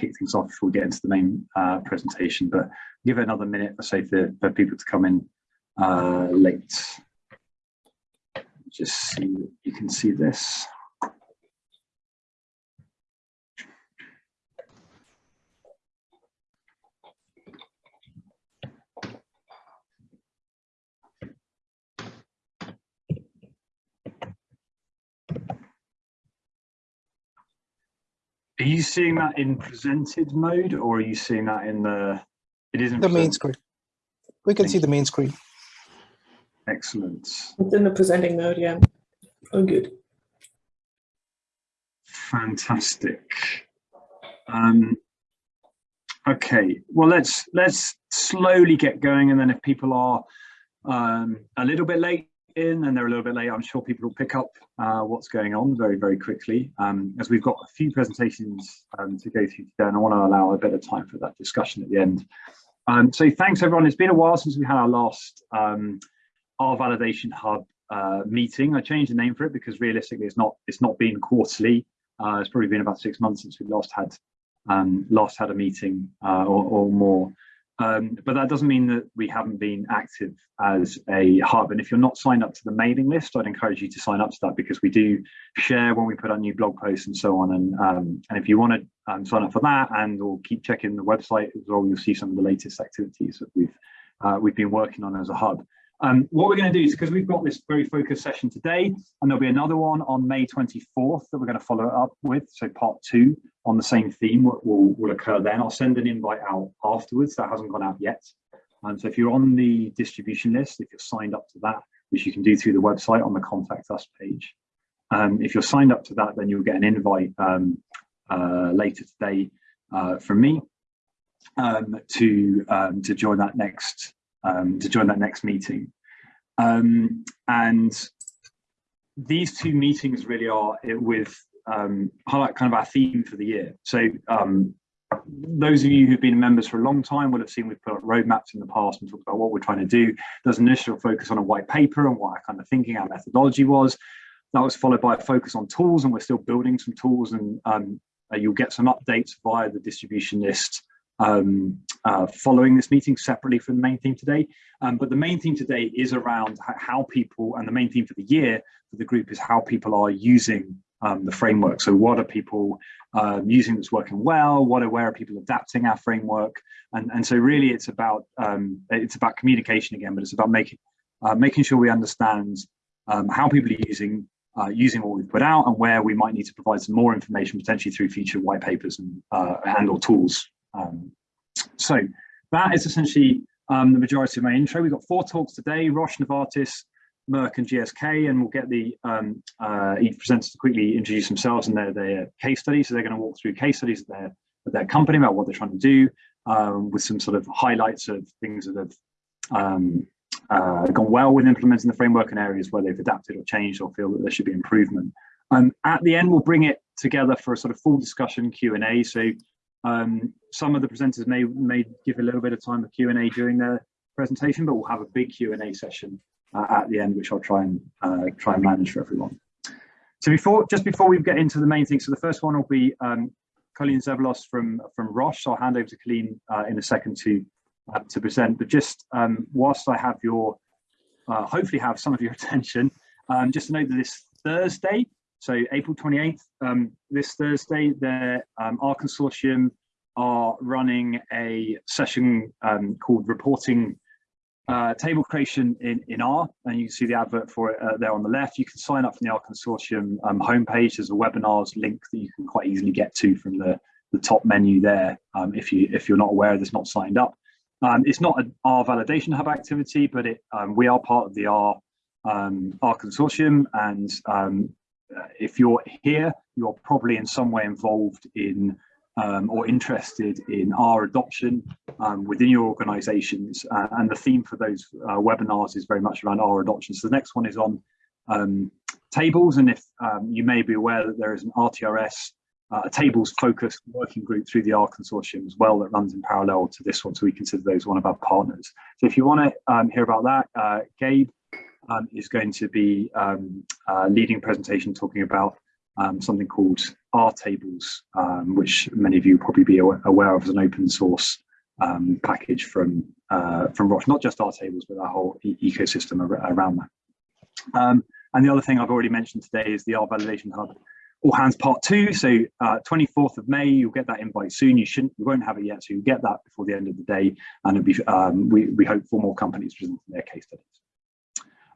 kick things off before we get into the main uh, presentation, but give it another minute or so for, for people to come in uh, late. Just see, you can see this. Are you seeing that in presented mode or are you seeing that in the, it isn't The main screen. We can Thank see the main screen. Excellent. It's in the presenting mode, yeah. Oh, good. Fantastic. Um, okay, well, let's let's slowly get going, and then if people are um, a little bit late in and they're a little bit late, I'm sure people will pick up uh, what's going on very, very quickly, um, as we've got a few presentations um, to go through today, and I want to allow a bit of time for that discussion at the end. Um, so thanks, everyone. It's been a while since we had our last um, R Validation Hub uh, meeting. I changed the name for it because realistically, it's not it's not been quarterly. Uh, it's probably been about six months since we last had um, last had a meeting uh, or, or, more. Um, but that doesn't mean that we haven't been active as a hub. And if you're not signed up to the mailing list, I'd encourage you to sign up to that because we do share when we put out new blog posts and so on. And um, and if you want to um, sign up for that and or keep checking the website as well, you'll see some of the latest activities that we've uh, we've been working on as a hub. Um, what we're going to do is because we've got this very focused session today, and there'll be another one on May 24th that we're going to follow up with. So part two on the same theme will, will, will occur then. I'll send an invite out afterwards. That hasn't gone out yet. And so if you're on the distribution list, if you're signed up to that, which you can do through the website on the contact us page, um, if you're signed up to that, then you'll get an invite um, uh, later today uh, from me um, to um, to join that next um, to join that next meeting. Um, and these two meetings really are with um, highlight kind of our theme for the year. So um, those of you who've been members for a long time will have seen we've put up roadmaps in the past and talked about what we're trying to do. There's an initial focus on a white paper and what our kind of thinking, our methodology was. That was followed by a focus on tools and we're still building some tools and um, uh, you'll get some updates via the distribution list um, uh, following this meeting separately from the main theme today. Um, but the main theme today is around how people, and the main theme for the year for the group is how people are using um, the framework. So what are people um, using that's working well? What are, where are people adapting our framework? And, and so really it's about, um, it's about communication again, but it's about making, uh, making sure we understand um, how people are using uh, using what we've put out and where we might need to provide some more information potentially through future white papers and uh, and or tools um, so that is essentially um, the majority of my intro. We've got four talks today, Roche, Novartis, Merck and GSK, and we'll get the um, uh, each presenters to quickly introduce themselves and their, their case studies. So they're going to walk through case studies of their, of their company about what they're trying to do um, with some sort of highlights of things that have um, uh, gone well with implementing the framework and areas where they've adapted or changed or feel that there should be improvement. Um, at the end, we'll bring it together for a sort of full discussion Q&A. So um, some of the presenters may may give a little bit of time for Q&A during their presentation, but we'll have a big Q&A session uh, at the end, which I'll try and uh, try and manage for everyone. So before, just before we get into the main thing, so the first one will be um, Colleen Zeballos from from Roche. So I'll hand over to Colleen uh, in a second to uh, to present. But just um, whilst I have your, uh, hopefully have some of your attention, um, just to note that this Thursday, so April 28th, um, this Thursday, the um, R Consortium are running a session um, called Reporting uh, Table Creation in, in R, and you can see the advert for it uh, there on the left. You can sign up from the R Consortium um, homepage. There's a webinars link that you can quite easily get to from the, the top menu there um, if, you, if you're not aware this, not signed up. Um, it's not an R Validation Hub activity, but it, we are part of the R, R Consortium, and uh, if you're here, you're probably in some way involved in um, or interested in R adoption um, within your organizations. Uh, and the theme for those uh, webinars is very much around R adoption. So the next one is on um, tables. And if um, you may be aware that there is an RTRS, uh, a tables focused working group through the R consortium as well that runs in parallel to this one. So we consider those one of our partners. So if you want to um, hear about that, uh, Gabe um, is going to be um, uh, leading a presentation talking about um, something called rtables, um, which many of you probably be aware of as an open source um, package from uh, from Roche, not just rtables, but our whole e ecosystem ar around that. Um, and the other thing I've already mentioned today is the R Validation Hub all hands part two. So uh, 24th of May, you'll get that invite soon. You shouldn't, you won't have it yet, so you'll get that before the end of the day. And be, um, we, we hope for more companies presenting their case studies.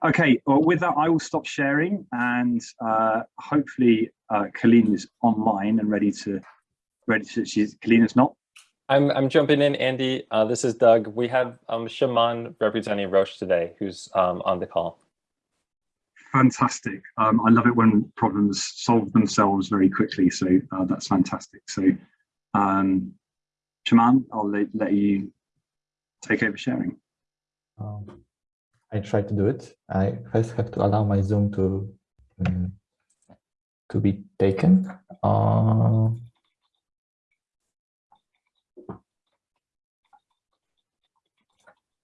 Okay, well, with that, I will stop sharing and uh, hopefully uh, Colleen is online and ready to, ready to, she's, Colleen is not. I'm, I'm jumping in, Andy. Uh, this is Doug. We have um, Szymon representing Roche today, who's um, on the call fantastic. Um, I love it when problems solve themselves very quickly. So uh, that's fantastic. So, um, Szymon, I'll let, let you take over sharing. Um, I try to do it. I first have to allow my Zoom to um, to be taken. Uh,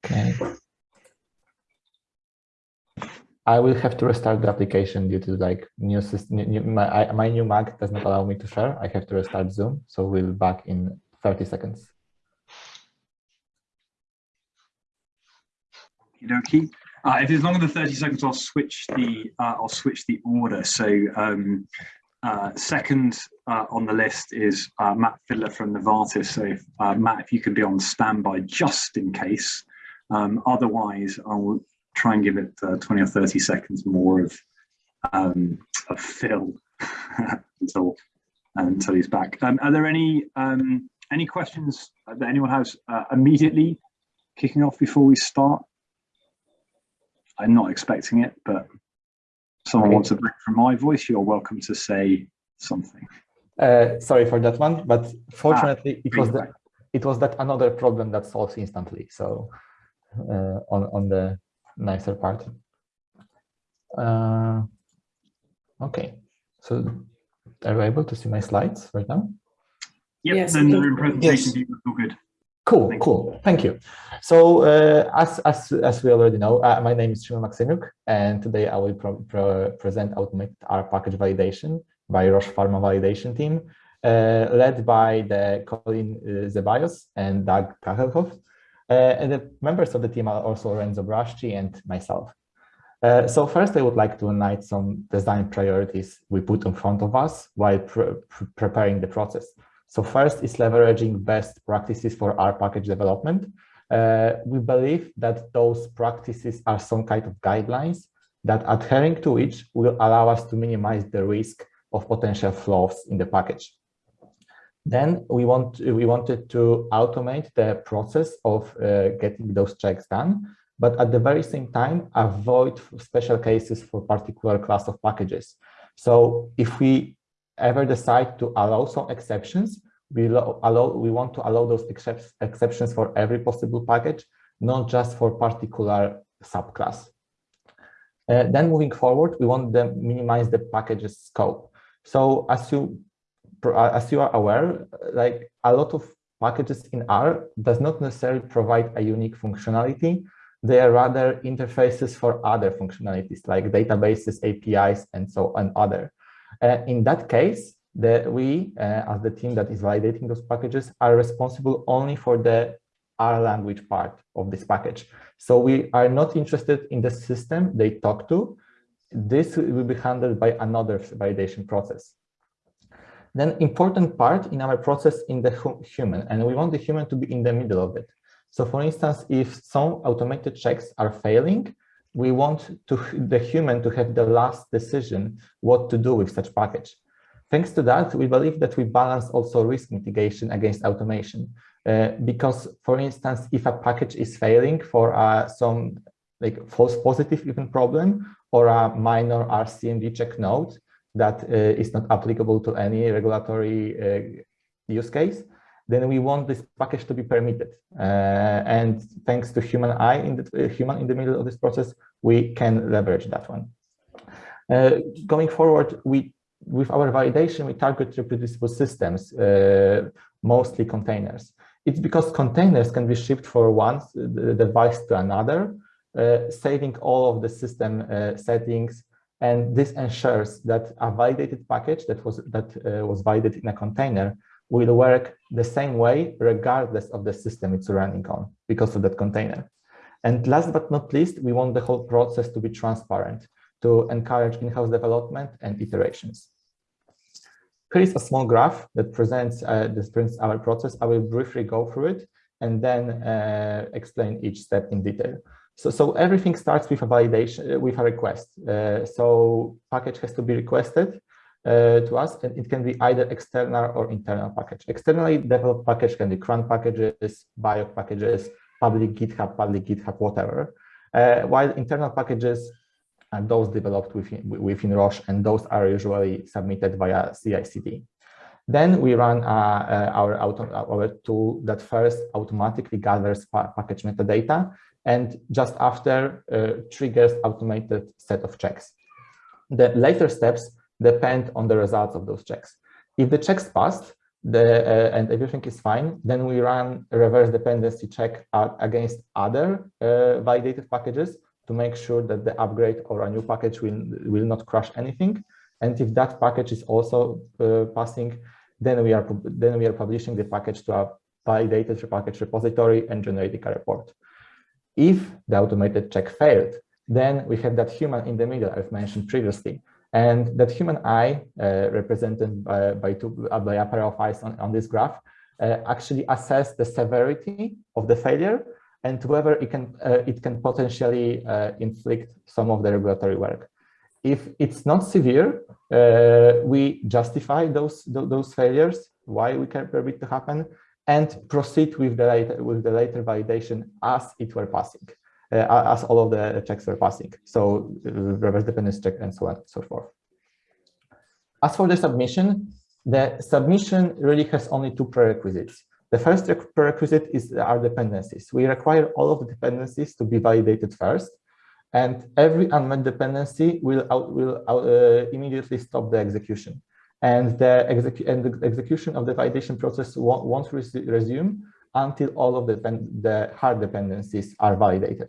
okay. I will have to restart the application due to like new. New, my, I, my new Mac does not allow me to share. I have to restart Zoom. So we'll be back in 30 seconds. Okie uh, if it's longer than 30 seconds, I'll switch the uh, I'll switch the order. So um, uh, second uh, on the list is uh, Matt Fiddler from Novartis. So uh, Matt, if you can be on standby just in case. Um, otherwise, I'll try and give it uh, 20 or 30 seconds more of, um, of fill until, until he's back. Um, are there any, um, any questions that anyone has immediately kicking off before we start? I'm not expecting it, but someone wants a break from my voice, you're welcome to say something. Uh, sorry for that one, but fortunately ah, it was the, it was that another problem that solves instantly. So uh, on on the nicer part. Uh, okay, so are you able to see my slides right now? Yep, yes, and the presentation yes. all good. Cool, Thank cool. You. Thank you. So uh, as, as, as we already know, uh, my name is Szymon Maksymiuk, and today I will present automated R package validation by Roche Pharma validation team, uh, led by the Colin uh, Zeballos and Doug Kelkhoff. Uh, and the members of the team are also Renzo Brasci and myself. Uh, so first, I would like to highlight some design priorities we put in front of us while pre preparing the process. So first is leveraging best practices for R package development. Uh, we believe that those practices are some kind of guidelines that adhering to which will allow us to minimize the risk of potential flaws in the package. Then we want we wanted to automate the process of uh, getting those checks done, but at the very same time avoid special cases for particular class of packages. So if we ever decide to allow some exceptions, we allow we want to allow those exceptions for every possible package, not just for particular subclass. Uh, then moving forward, we want to minimize the package's scope. So as you uh, as you are aware, like a lot of packages in R does not necessarily provide a unique functionality. They are rather interfaces for other functionalities like databases, APIs, and so on other. Uh, in that case, the, we, uh, as the team that is validating those packages, are responsible only for the R language part of this package. So we are not interested in the system they talk to. This will be handled by another validation process then important part in our process in the human, and we want the human to be in the middle of it. So for instance, if some automated checks are failing, we want to, the human to have the last decision what to do with such package. Thanks to that, we believe that we balance also risk mitigation against automation. Uh, because, for instance, if a package is failing for uh, some like false positive even problem or a minor R CMD check node, that uh, is not applicable to any regulatory uh, use case, then we want this package to be permitted. Uh, and thanks to human eye in the human in the middle of this process, we can leverage that one. going forward, we with our validation, we target reproducible systems, uh, mostly containers. It's because containers can be shipped for one device to another, uh, saving all of the system uh, settings And this ensures that a validated package that was that uh, was validated in a container will work the same way regardless of the system it's running on because of that container. And last but not least, we want the whole process to be transparent to encourage in-house development and iterations. Here is a small graph that presents, uh, this presents our process. I will briefly go through it and then uh, explain each step in detail. So, so everything starts with a validation, uh, with a request. Uh, so package has to be requested uh, to us, and it can be either external or internal package. Externally developed package can be CRAN packages, bio packages, public GitHub, public GitHub, whatever. Uh, while internal packages are those developed within, within Roche, and those are usually submitted via CI/CD. Then we run uh, uh, our, our tool that first automatically gathers pa package metadata and just after uh, triggers automated set of checks. The later steps depend on the results of those checks. If the checks passed the, uh, and everything is fine, then we run a reverse dependency check against other uh, validated packages to make sure that the upgrade or a new package will, will not crash anything. And if that package is also uh, passing, then we are then we are publishing the package to a validated package repository and generating a report. If the automated check failed, then we have that human in the middle I've mentioned previously. And that human eye, uh, represented by, by, two, uh, by a pair of eyes on, on this graph, uh, actually assess the severity of the failure and whether it can, it can potentially inflict some of the regulatory work. If it's not severe, we justify those, those failures, why we can permit to happen, and proceed with the later, with the later validation as it were passing, as all of the checks were passing. So uh, reverse dependency check and so on and so forth. As for the submission, the submission really has only two prerequisites. The first prerequisite is our dependencies. We require all of the dependencies to be validated first, and every unmet dependency will, out, will out, uh, immediately stop the execution. And the, and the execution of the validation process won't, won't res resume until all of the, the hard dependencies are validated.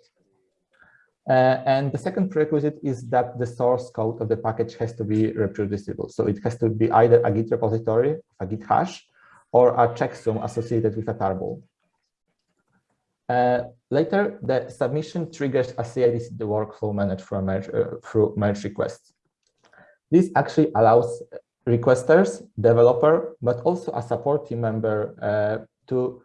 Uh, and the second prerequisite is that the source code of the package has to be reproducible. So it has to be either a Git repository, a Git hash, or a checksum associated with a tarball. Uh, later, the submission triggers a CI/CD workflow managed through, merge, uh, through merge requests. This actually allows requesters, developer, but also a support team member uh, to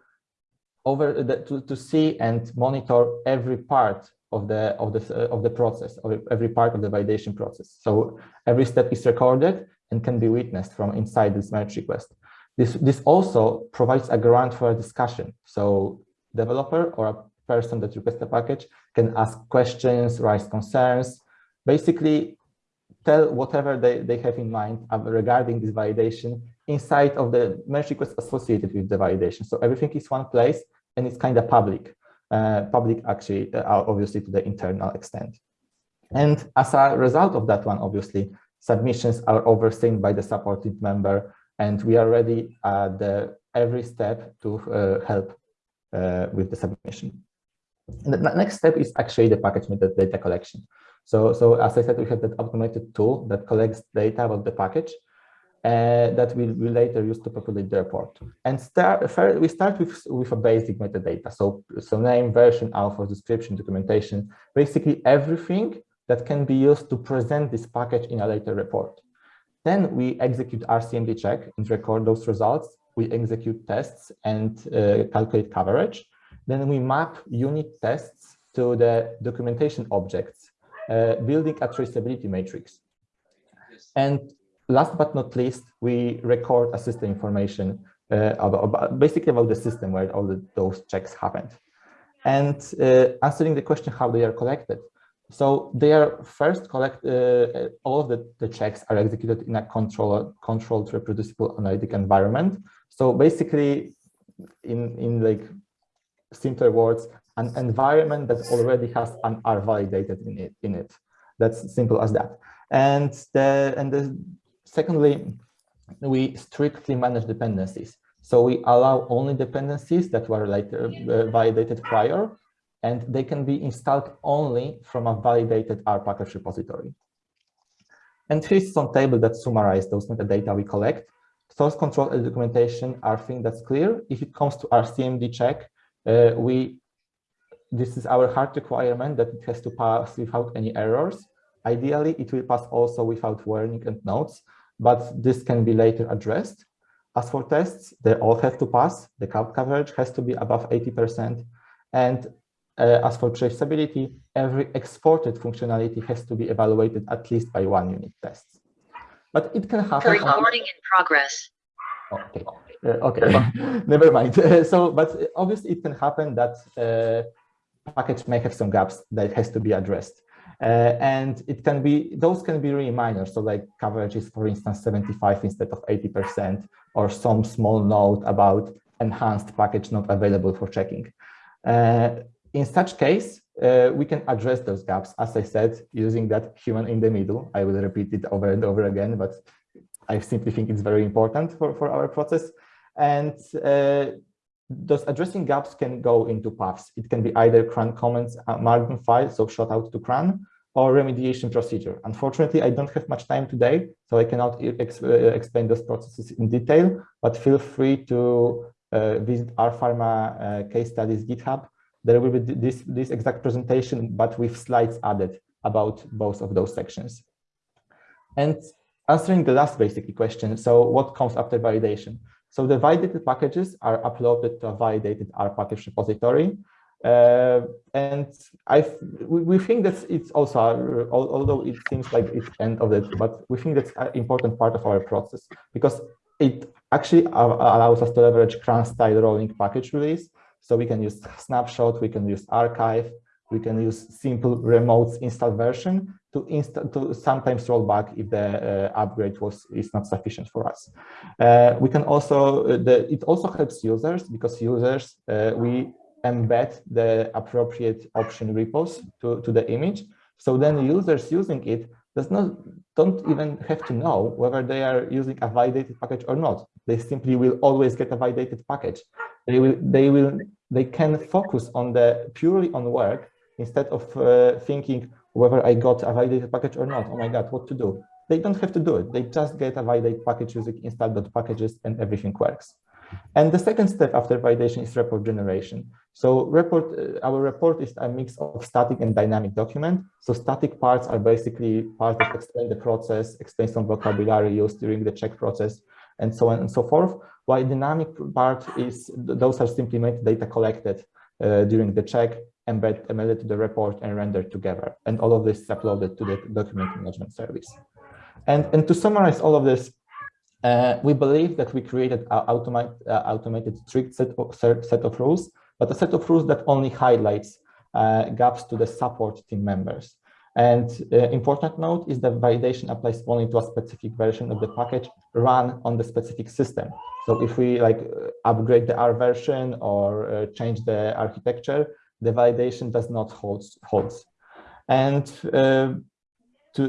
over the, to, to see and monitor every part of the of the uh, of the process, every part of the validation process. So every step is recorded and can be witnessed from inside this merge request. This this also provides a ground for a discussion. So developer or a person that requests a package can ask questions, raise concerns, basically tell whatever they, they have in mind regarding this validation inside of the merge request associated with the validation. So everything is one place and it's kind of public, uh, public actually, uh, obviously to the internal extent. And as a result of that one, obviously, submissions are overseen by the supported member and we are ready at the every step to uh, help uh, with the submission. And the next step is actually the package data collection. So, so as I said, we have that automated tool that collects data about the package uh, that we will later use to populate the report. And start, we start with, with a basic metadata. So, so name, version, author, description, documentation, basically everything that can be used to present this package in a later report. Then we execute R CMD check and record those results we execute tests and uh, calculate coverage. Then we map unit tests to the documentation objects, uh, building a traceability matrix. And last but not least, we record a system information uh, about, about, basically about the system where all the, those checks happened. And uh, answering the question how they are collected. So they are first collect, uh, all of the, the checks are executed in a control, controlled reproducible analytic environment so basically, in, in like simpler words, an environment that already has an R validated in it. In it. That's simple as that. And the and the secondly, we strictly manage dependencies. So we allow only dependencies that were later uh, validated prior, and they can be installed only from a validated R package repository. And here's some table that summarize those metadata we collect. Source control and documentation are things that's clear. If it comes to R CMD check, uh, we this is our hard requirement that it has to pass without any errors. Ideally, it will pass also without warning and notes, but this can be later addressed. As for tests, they all have to pass. The cloud coverage has to be above 80%. And uh, as for traceability, every exported functionality has to be evaluated at least by one unit test. But it can happen. Recording in progress. Okay, uh, okay, never mind. so, but obviously it can happen that uh, package may have some gaps that has to be addressed. Uh, and it can be, those can be really minor. So like coverage is, for instance, 75 instead of 80%, or some small note about enhanced package not available for checking. Uh, in such case, uh, we can address those gaps, as I said, using that human in the middle. I will repeat it over and over again, but I simply think it's very important for, for our process. And uh, those addressing gaps can go into paths. It can be either CRAN comments uh, margin file, so shout out to CRAN, or remediation procedure. Unfortunately, I don't have much time today, so I cannot ex uh, explain those processes in detail, but feel free to uh, visit our pharma uh, case studies GitHub. There will be this, this exact presentation, but with slides added about both of those sections. And answering the last basic question, so what comes after validation? So the validated packages are uploaded to a validated R package repository. Uh, and I we, think that it's also, although it seems like it's end of it, but we think that's an important part of our process because it actually allows us to leverage CRAN style rolling package release. So we can use snapshot, we can use archive, we can use simple remote install version to install to sometimes roll back if the uh, upgrade was is not sufficient for us. Uh, we can also uh, the it also helps users because users uh, we embed the appropriate option repos to to the image. So then users using it does not don't even have to know whether they are using a validated package or not. They simply will always get a validated package. They will they will they can focus on the purely on work instead of uh, thinking whether I got a validated package or not. Oh my God, what to do? They don't have to do it. They just get a validated package using install.packages and everything works. And the second step after validation is report generation. So report, uh, our report is a mix of static and dynamic document. So static parts are basically part of explain the process, explain some vocabulary used during the check process, and so on and so forth. While dynamic part is, those are simply data collected uh, during the check embed embedded to the report and rendered together. And all of this is uploaded to the document management service. And, and to summarize all of this, uh, we believe that we created an automate, uh, automated strict set of, set of rules, but a set of rules that only highlights uh, gaps to the support team members. And uh, important note is that validation applies only to a specific version of the package run on the specific system. So if we like upgrade the R version or uh, change the architecture, the validation does not hold holds. And uh, to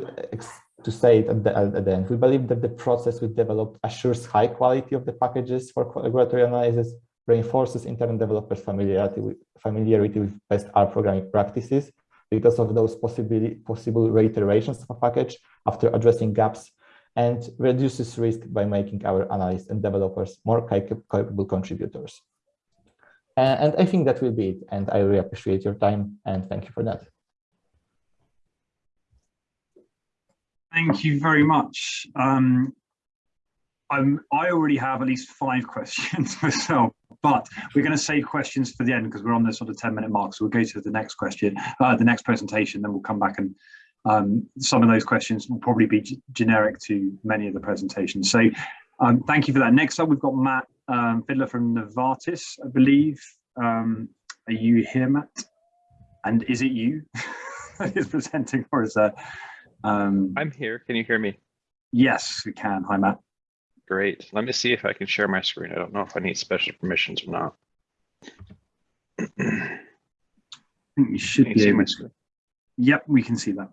to say it at the, at the end, we believe that the process we developed assures high quality of the packages for regulatory analysis, reinforces internal developers' familiarity with, familiarity with best R programming practices because of those possibly possible reiterations of a package after addressing gaps, and reduces risk by making our analysts and developers more capable contributors. And I think that will be it. And I really appreciate your time and thank you for that. Thank you very much. Um, I'm, I already have at least five questions myself, but we're going to save questions for the end because we're on the sort of 10 minute mark. So we'll go to the next question, uh, the next presentation, then we'll come back and um, some of those questions will probably be generic to many of the presentations. So um, thank you for that. Next up, we've got Matt um, Fiddler from Novartis, I believe. Um, are you here, Matt? And is it you that is presenting or is that? Um, I'm here. Can you hear me? Yes, we can. Hi, Matt. Great. Let me see if I can share my screen. I don't know if I need special permissions or not. I think you should Can you be see able my screen? Yep, we can see that.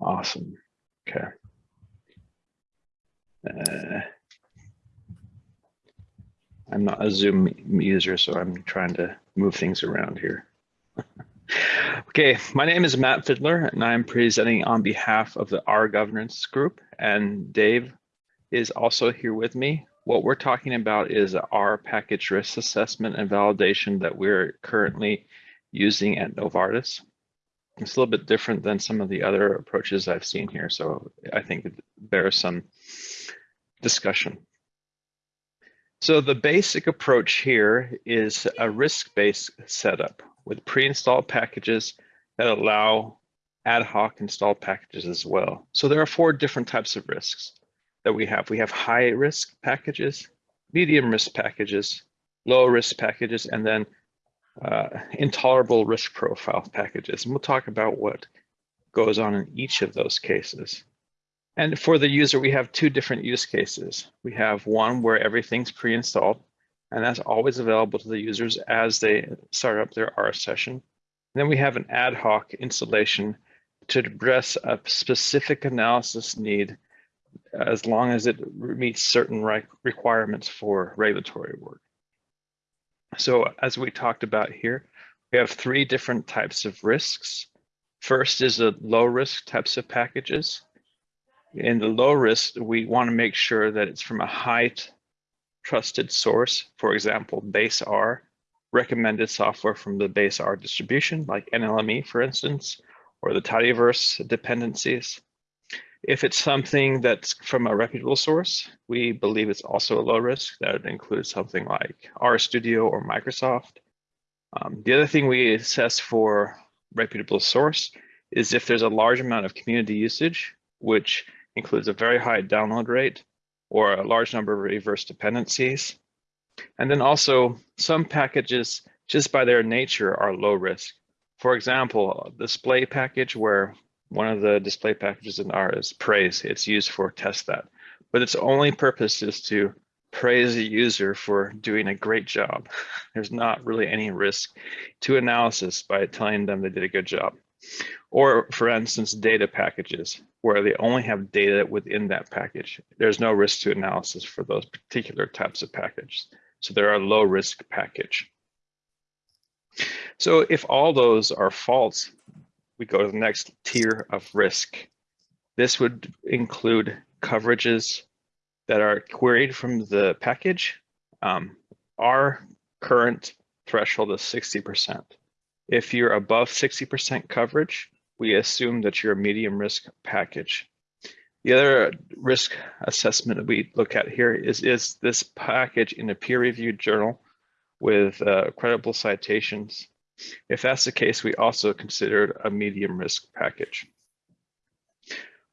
Awesome. Okay. Uh, I'm not a Zoom user, so I'm trying to move things around here. okay, my name is Matt Fiddler, and I'm presenting on behalf of the R Governance Group and Dave is also here with me. What we're talking about is our package risk assessment and validation that we're currently using at Novartis. It's a little bit different than some of the other approaches I've seen here, so I think it bears some discussion. So the basic approach here is a risk-based setup with pre-installed packages that allow ad hoc installed packages as well. So there are four different types of risks that we have. We have high risk packages, medium risk packages, low risk packages, and then uh, intolerable risk profile packages. And we'll talk about what goes on in each of those cases. And for the user, we have two different use cases. We have one where everything's pre-installed, and that's always available to the users as they start up their R session. And then we have an ad hoc installation to address a specific analysis need as long as it meets certain requirements for regulatory work. So as we talked about here, we have three different types of risks. First is the low risk types of packages. In the low risk, we want to make sure that it's from a high trusted source, for example, base R, recommended software from the base R distribution, like NLME, for instance, or the tidyverse dependencies. If it's something that's from a reputable source, we believe it's also a low risk. That would include something like RStudio or Microsoft. Um, the other thing we assess for reputable source is if there's a large amount of community usage, which includes a very high download rate or a large number of reverse dependencies. And then also some packages, just by their nature, are low risk. For example, display package where one of the display packages in R is praise. It's used for testthat, but its only purpose is to praise the user for doing a great job. There's not really any risk to analysis by telling them they did a good job. Or for instance, data packages where they only have data within that package. There's no risk to analysis for those particular types of packages. So they're a low risk package. So if all those are false, we go to the next tier of risk. This would include coverages that are queried from the package. Um, our current threshold is 60%. If you're above 60% coverage, we assume that you're a medium risk package. The other risk assessment that we look at here is, is this package in a peer-reviewed journal with uh, credible citations if that's the case, we also considered a medium risk package.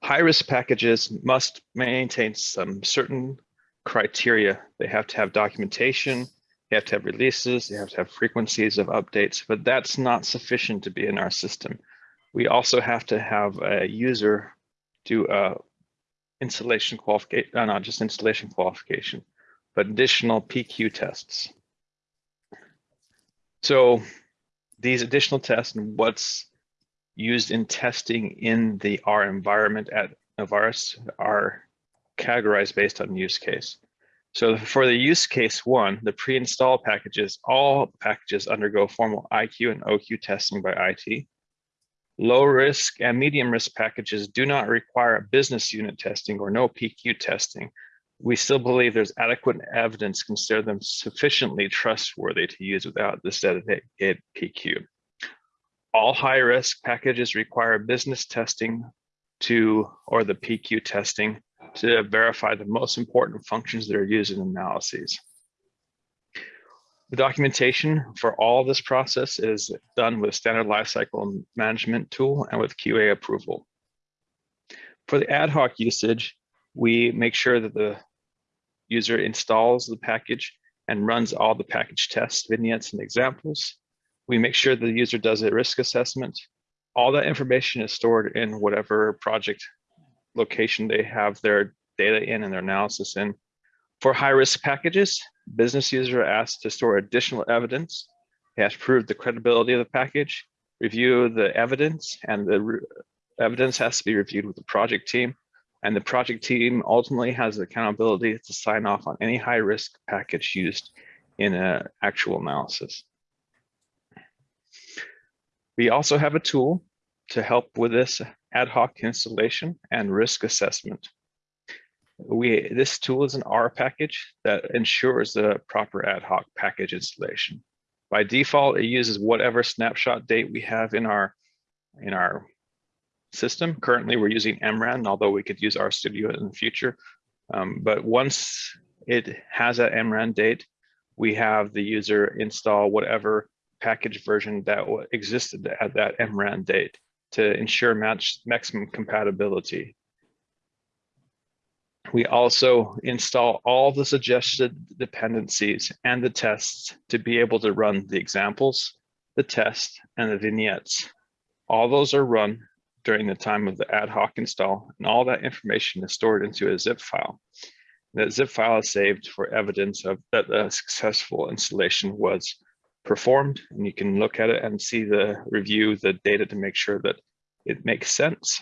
High risk packages must maintain some certain criteria. They have to have documentation, they have to have releases, they have to have frequencies of updates, but that's not sufficient to be in our system. We also have to have a user do a installation qualification, uh, not just installation qualification, but additional PQ tests. So these additional tests and what's used in testing in the R environment at Novartis are categorized based on use case. So for the use case one, the pre-installed packages, all packages undergo formal IQ and OQ testing by IT. Low risk and medium risk packages do not require business unit testing or no PQ testing, we still believe there's adequate evidence consider them sufficiently trustworthy to use without this dedicated PQ. All high risk packages require business testing to, or the PQ testing to verify the most important functions that are used in analyses. The documentation for all this process is done with standard lifecycle management tool and with QA approval. For the ad hoc usage, we make sure that the user installs the package and runs all the package tests, vignettes, and examples. We make sure the user does a risk assessment. All that information is stored in whatever project location they have their data in and their analysis in. For high risk packages, business user asked to store additional evidence. They have to prove the credibility of the package, review the evidence, and the evidence has to be reviewed with the project team and the project team ultimately has the accountability to sign off on any high risk package used in an actual analysis. We also have a tool to help with this ad hoc installation and risk assessment. we this tool is an R package that ensures the proper ad hoc package installation. By default, it uses whatever snapshot date we have in our in our system. Currently, we're using MRAN, although we could use RStudio in the future. Um, but once it has that MRAN date, we have the user install whatever package version that existed at that MRAN date to ensure match maximum compatibility. We also install all the suggested dependencies and the tests to be able to run the examples, the test, and the vignettes. All those are run during the time of the ad hoc install, and all that information is stored into a zip file. That zip file is saved for evidence of that the successful installation was performed, and you can look at it and see the review the data to make sure that it makes sense.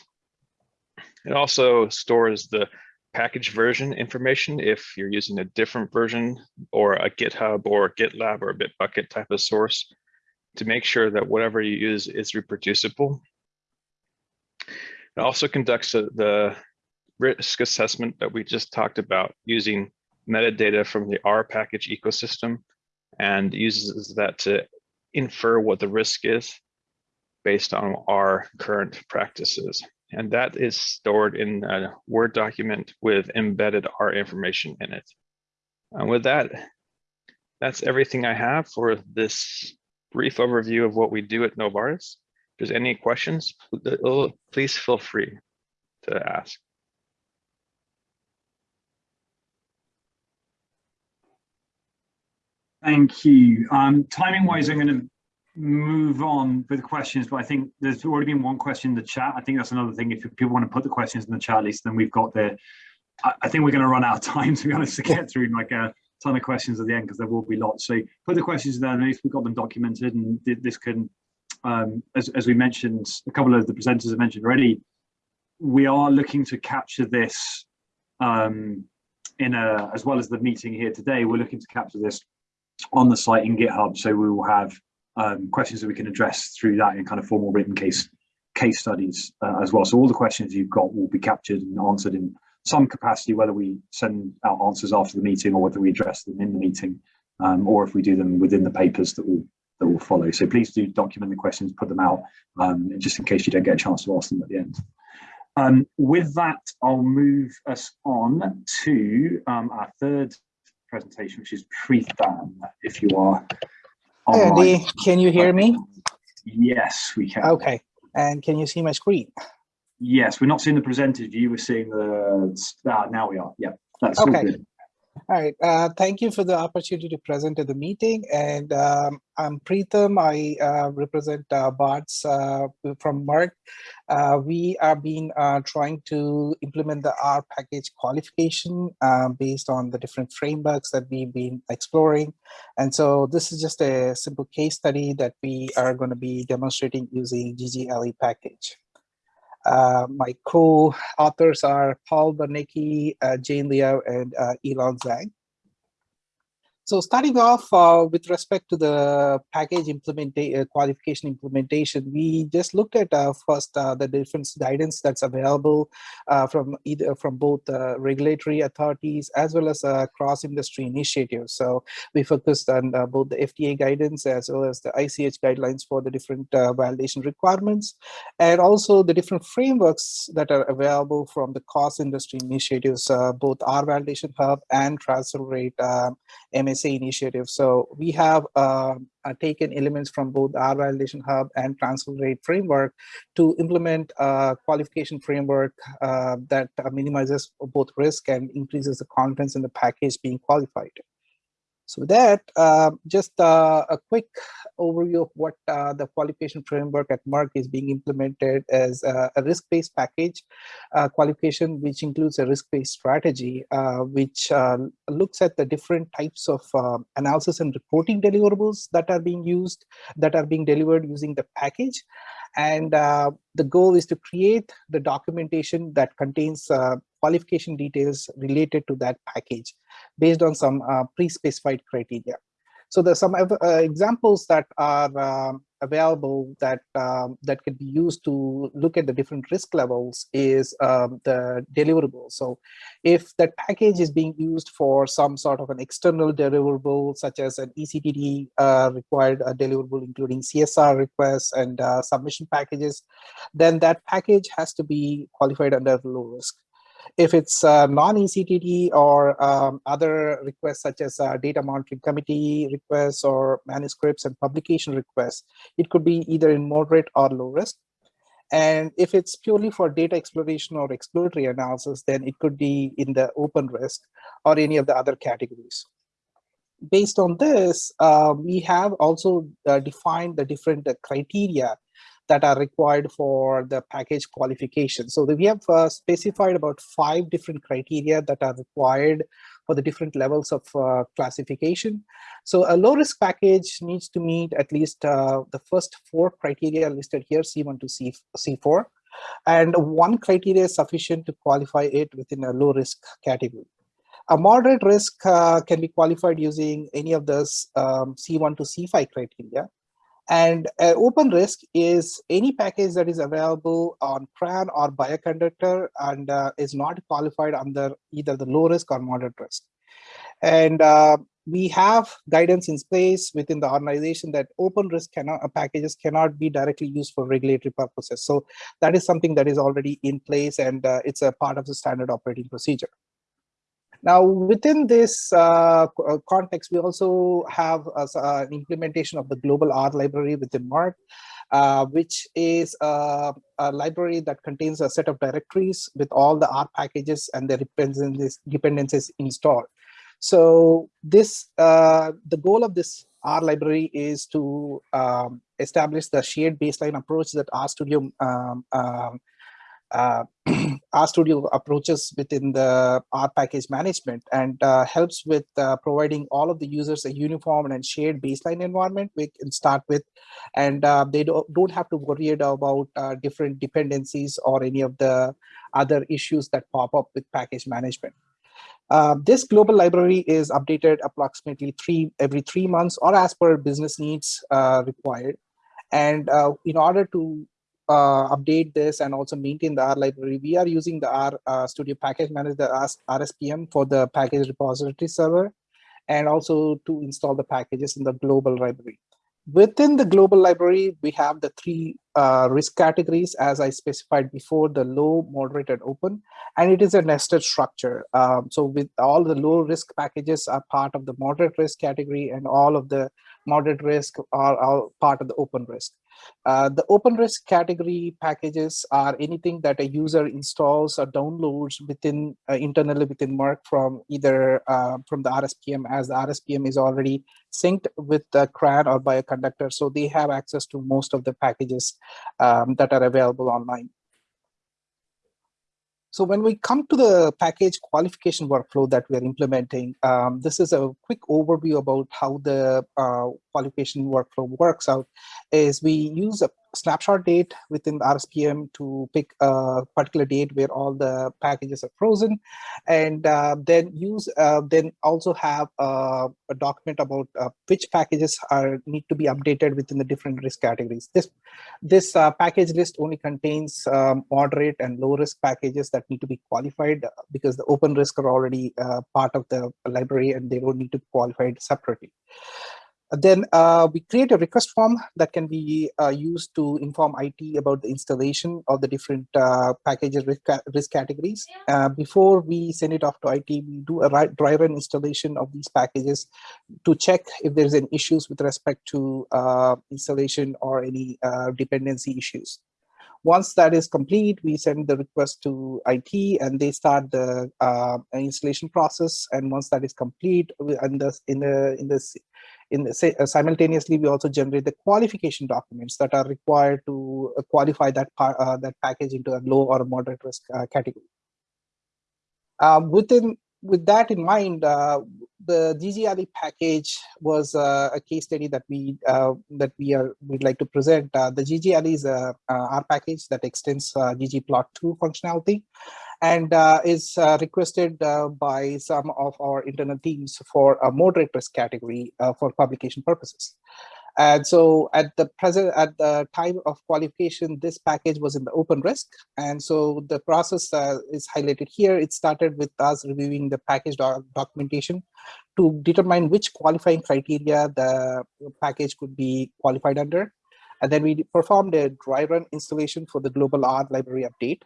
It also stores the package version information if you're using a different version or a GitHub or GitLab or a Bitbucket type of source to make sure that whatever you use is reproducible. It also conducts the risk assessment that we just talked about using metadata from the R package ecosystem and uses that to infer what the risk is based on our current practices. And that is stored in a Word document with embedded R information in it. And with that, that's everything I have for this brief overview of what we do at Novartis. If there's any questions, please feel free to ask. Thank you. Um, timing wise, I'm going to move on with questions, but I think there's already been one question in the chat. I think that's another thing. If people want to put the questions in the chat list, then we've got the, I, I think we're going to run out of time to be honest to get through like a ton of questions at the end because there will be lots. So put the questions there, at least we've got them documented and th- this can, um, as, as we mentioned, a couple of the presenters have mentioned already, we are looking to capture this um, in a, as well as the meeting here today, we're looking to capture this on the site in GitHub. So we will have um, questions that we can address through that in kind of formal written case case studies uh, as well. So all the questions you've got will be captured and answered in some capacity, whether we send out answers after the meeting or whether we address them in the meeting, um, or if we do them within the papers that will that will follow. So please do document the questions, put them out, um, just in case you don't get a chance to ask them at the end. Um, with that, I'll move us on to um, our third presentation, which is Preetham, if you are. Andy, can you hear me? Yes, we can. Okay, and can you see my screen? Yes, we're not seeing the presented view, we're seeing the, ah, now we are, yeah, that's all Okay. good. All right, uh, thank you for the opportunity to present at the meeting. And um, I'm Preetham, I uh, represent uh, BARDS uh, from Merck. Uh, we are being uh, trying to implement the R package qualification uh, based on the different frameworks that we've been exploring. And so this is just a simple case study that we are going to be demonstrating using GGLE package. Uh, my co-authors are Paul Bernicki, uh, Jane Liao, and uh, Yilong Zhang. So starting off uh, with respect to the package implementation, qualification implementation, we just looked at uh, first uh, the different guidance that's available uh, from either from both uh, regulatory authorities as well as uh, cross-industry initiatives. So we focused on uh, both the FDA guidance as well as the ICH guidelines for the different uh, validation requirements, and also the different frameworks that are available from the cross-industry initiatives, uh, both R Validation Hub and TransCelerate um, MSA initiative. So we have uh, uh, taken elements from both R Validation Hub and TransCelerate framework to implement a qualification framework uh, that minimizes both risk and increases the confidence in the package being qualified. So with that, uh, just uh, a quick overview of what uh, the qualification framework at Merck is being implemented as a, a risk-based package uh, qualification, which includes a risk-based strategy, uh, which uh, looks at the different types of uh, analysis and reporting deliverables that are being used, that are being delivered using the package. And the goal is to create the documentation that contains qualification details related to that package based on some uh, pre-specified criteria. So there's some uh, examples that are um, available that um, that can be used to look at the different risk levels is um, the deliverable. So if that package is being used for some sort of an external deliverable, such as an ECTD uh, required uh, deliverable, including CSR requests and uh, submission packages, then that package has to be qualified under low risk. If it's uh, non-ECTD or um, other requests such as uh, data monitoring committee requests or manuscripts and publication requests, it could be either in moderate or low risk. And if it's purely for data exploration or exploratory analysis, then it could be in the open risk or any of the other categories. Based on this, uh, we have also uh, defined the different criteria that are required for the package qualification. So we have uh, specified about five different criteria that are required for the different levels of uh, classification. So a low risk package needs to meet at least uh, the first four criteria listed here, C1 to C, C4. And one criteria is sufficient to qualify it within a low risk category. A moderate risk uh, can be qualified using any of those um, C1 to C5 criteria. And uh, open risk is any package that is available on CRAN or Bioconductor and uh, is not qualified under either the low risk or moderate risk. And uh, we have guidance in place within the organization that open risk cannot, uh, packages cannot be directly used for regulatory purposes. So that is something that is already in place and uh, it's a part of the standard operating procedure. Now, within this uh, context, we also have uh, an implementation of the global R library within Merck, uh, which is a, a, library that contains a set of directories with all the R packages and their dependencies, dependencies installed. So this, uh, the goal of this R library is to um, establish the shared baseline approach that RStudio um, um, uh, RStudio approaches within the R package management and uh, helps with uh, providing all of the users a uniform and shared baseline environment we can start with. And uh, they don't, don't have to worry about uh, different dependencies or any of the other issues that pop up with package management. Uh, this global library is updated approximately three every three months or as per business needs required. And in order to uh, update this and also maintain the R library, we are using the R uh, Studio Package Manager, the RSPM for the package repository server, and also to install the packages in the global library. Within the global library, we have the three uh, risk categories, as I specified before, the low, moderate, and open, and it is a nested structure. Um, so with all the low risk packages are part of the moderate risk category, and all of the moderate risk are, are part of the open risk. Uh, the open risk category packages are anything that a user installs or downloads within uh, internally within Merck from either uh, from the RSPM as the RSPM is already synced with the CRAN or Bioconductor. So they have access to most of the packages um, that are available online. So when we come to the package qualification workflow that we're implementing, um, this is a quick overview about how the uh, qualification workflow works out is we use a snapshot date within the RSPM to pick a particular date where all the packages are frozen and uh, then use uh, then also have uh, a document about uh, which packages are need to be updated within the different risk categories. This this uh, package list only contains um, moderate and low risk packages that need to be qualified because the open risk are already part of the library and they don't need to be qualified separately. Then uh, we create a request form that can be uh, used to inform IT about the installation of the different uh, packages risk, risk categories. Uh, before we send it off to IT, we do a dry run installation of these packages to check if there's any issues with respect to uh, installation or any uh, dependency issues. Once that is complete, we send the request to IT and they start the installation process. And once that is complete, and the, in the in the in the, uh, simultaneously we also generate the qualification documents that are required to uh, qualify that uh, that package into a low or moderate risk uh, category. Um, within with that in mind, uh, the GGally package was uh, a case study that we uh, that we are we'd like to present. Uh, the GGally is a R package that extends uh, ggplot2 functionality and uh, is uh, requested by some of our internal teams for a moderate risk category for publication purposes. And so at the present, at the time of qualification, this package was in the open risk. And so the process uh, is highlighted here. It started with us reviewing the package doc documentation to determine which qualifying criteria the package could be qualified under. And then we performed a dry run installation for the global R library update.